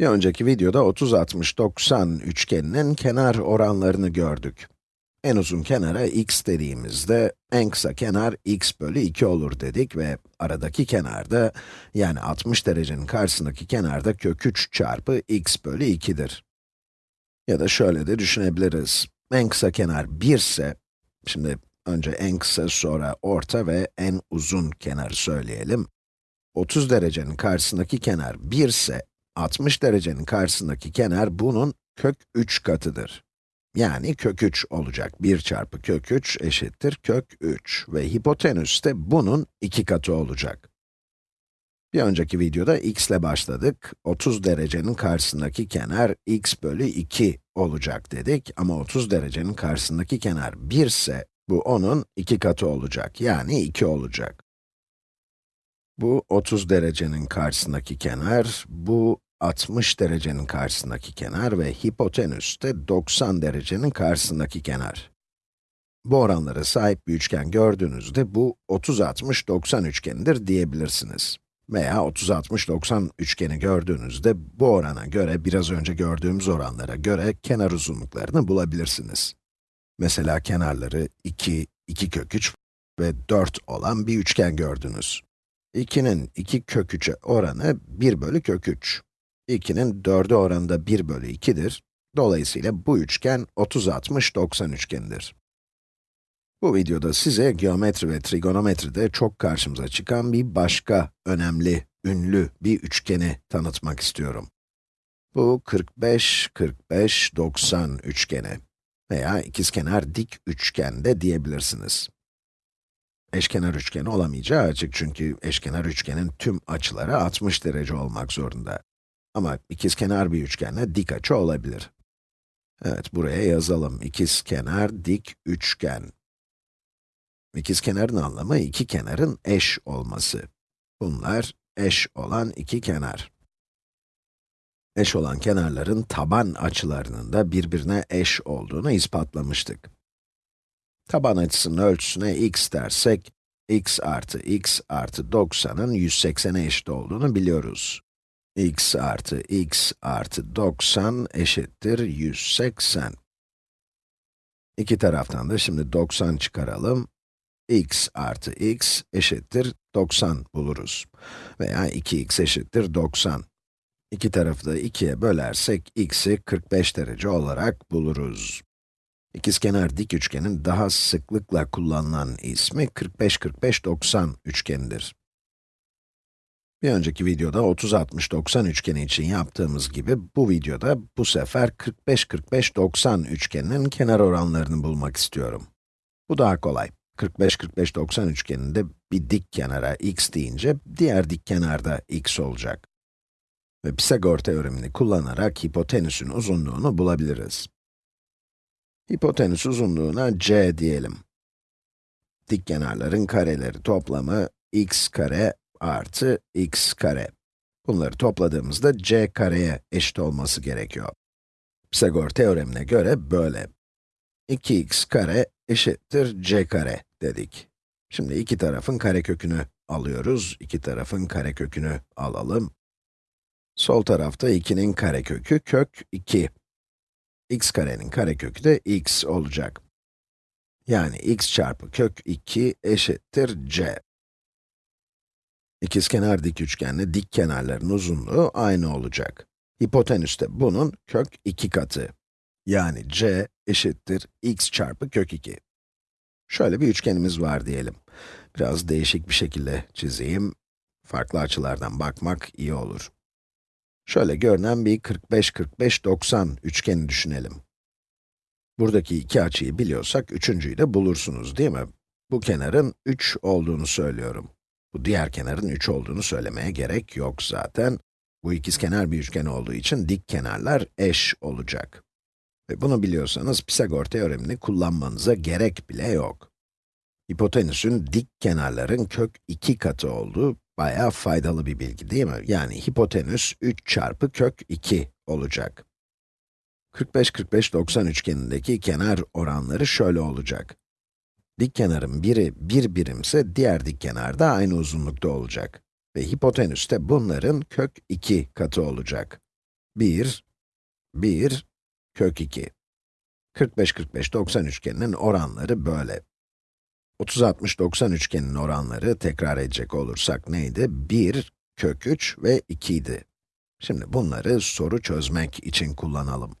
Bir önceki videoda 30, 60, 90 üçgeninin kenar oranlarını gördük. En uzun kenara x dediğimizde, en kısa kenar x bölü 2 olur dedik ve aradaki kenarda, yani 60 derecenin karşısındaki kenarda kök 3 çarpı x bölü 2'dir. Ya da şöyle de düşünebiliriz. En kısa kenar 1 ise, şimdi önce en kısa, sonra orta ve en uzun kenarı söyleyelim. 30 derecenin karşısındaki kenar 1 ise, 60 derecenin karşısındaki kenar bunun kök 3 katıdır. Yani kök 3 olacak. 1 çarpı kök 3 eşittir kök 3 ve hipotenüs de bunun 2 katı olacak. Bir önceki videoda x ile başladık. 30 derecenin karşısındaki kenar x bölü 2 olacak dedik ama 30 derecenin karşısındaki kenar 1 ise bu onun 2 katı olacak. Yani 2 olacak. Bu 30 derecenin karşısındaki kenar, bu 60 derecenin karşısındaki kenar ve hipotenüs de 90 derecenin karşısındaki kenar. Bu oranlara sahip bir üçgen gördüğünüzde bu 30-60-90 üçgenidir diyebilirsiniz. Veya 30-60-90 üçgeni gördüğünüzde bu orana göre, biraz önce gördüğümüz oranlara göre kenar uzunluklarını bulabilirsiniz. Mesela kenarları 2, 2 kök 3 ve 4 olan bir üçgen gördünüz. 2'nin 2 kök 3'e oranı 1 bölü kök 3. 2'nin 4'e oranında 1 bölü 2'dir. Dolayısıyla bu üçgen 30-60-90 üçgenidir. Bu videoda size geometri ve trigonometride çok karşımıza çıkan bir başka önemli, ünlü bir üçgeni tanıtmak istiyorum. Bu 45-45-90 üçgeni veya ikizkenar dik üçgen de diyebilirsiniz. Eşkenar üçgen olamayacağı açık çünkü eşkenar üçgenin tüm açıları 60 derece olmak zorunda. Ama ikizkenar bir üçgenle dik açı olabilir. Evet, buraya yazalım. İkizkenar dik üçgen. İkizkenarın anlamı iki kenarın eş olması. Bunlar eş olan iki kenar. Eş olan kenarların taban açılarının da birbirine eş olduğunu ispatlamıştık. Taban açısının ölçüsüne x dersek, x artı x artı 90'ın 180'e eşit olduğunu biliyoruz x artı x artı 90 eşittir 180. İki taraftan da şimdi 90 çıkaralım. x artı x eşittir 90 buluruz. Veya 2x eşittir 90. İki tarafı da 2'ye bölersek x'i 45 derece olarak buluruz. İkizkenar dik üçgenin daha sıklıkla kullanılan ismi 45-45-90 üçgenidir. Bir önceki videoda 30-60-90 üçgeni için yaptığımız gibi, bu videoda bu sefer 45-45-90 üçgeninin kenar oranlarını bulmak istiyorum. Bu daha kolay. 45-45-90 üçgeninde bir dik kenara x deyince, diğer dik kenarda x olacak. Ve Pisagor teoremini kullanarak hipotenüsün uzunluğunu bulabiliriz. Hipotenüs uzunluğuna c diyelim. Dik kenarların kareleri toplamı x kare artı x kare. Bunları topladığımızda c kareye eşit olması gerekiyor. Pisagor teoremine göre böyle. 2x kare eşittir c kare dedik. Şimdi iki tarafın karekökünü alıyoruz. İki tarafın karekökünü alalım. Sol tarafta 2'nin karekökü kök 2. x karenin karekökü de x olacak. Yani x çarpı kök 2 eşittir c. İkizkenar dik üçgenle dik kenarların uzunluğu aynı olacak. Hipotenüs de bunun kök 2 katı. Yani c eşittir x çarpı kök 2. Şöyle bir üçgenimiz var diyelim. Biraz değişik bir şekilde çizeyim. Farklı açılardan bakmak iyi olur. Şöyle görünen bir 45-45-90 üçgeni düşünelim. Buradaki iki açıyı biliyorsak, üçüncüyü de bulursunuz değil mi? Bu kenarın 3 olduğunu söylüyorum. Bu diğer kenarın 3 olduğunu söylemeye gerek yok zaten. Bu ikizkenar bir üçgen olduğu için dik kenarlar eş olacak. Ve bunu biliyorsanız Pisagor teoremini kullanmanıza gerek bile yok. Hipotenüsün dik kenarların kök 2 katı olduğu bayağı faydalı bir bilgi değil mi? Yani hipotenüs 3 çarpı kök 2 olacak. 45-45-90 üçgenindeki kenar oranları şöyle olacak. Dik kenarın biri 1 birimse diğer dik kenar da aynı uzunlukta olacak. Ve hipotenüs de bunların kök 2 katı olacak. 1, 1, kök 2. 45, 45, 90 üçgeninin oranları böyle. 30, 60, 90 üçgeninin oranları tekrar edecek olursak neydi? 1, kök 3 ve 2 idi. Şimdi bunları soru çözmek için kullanalım.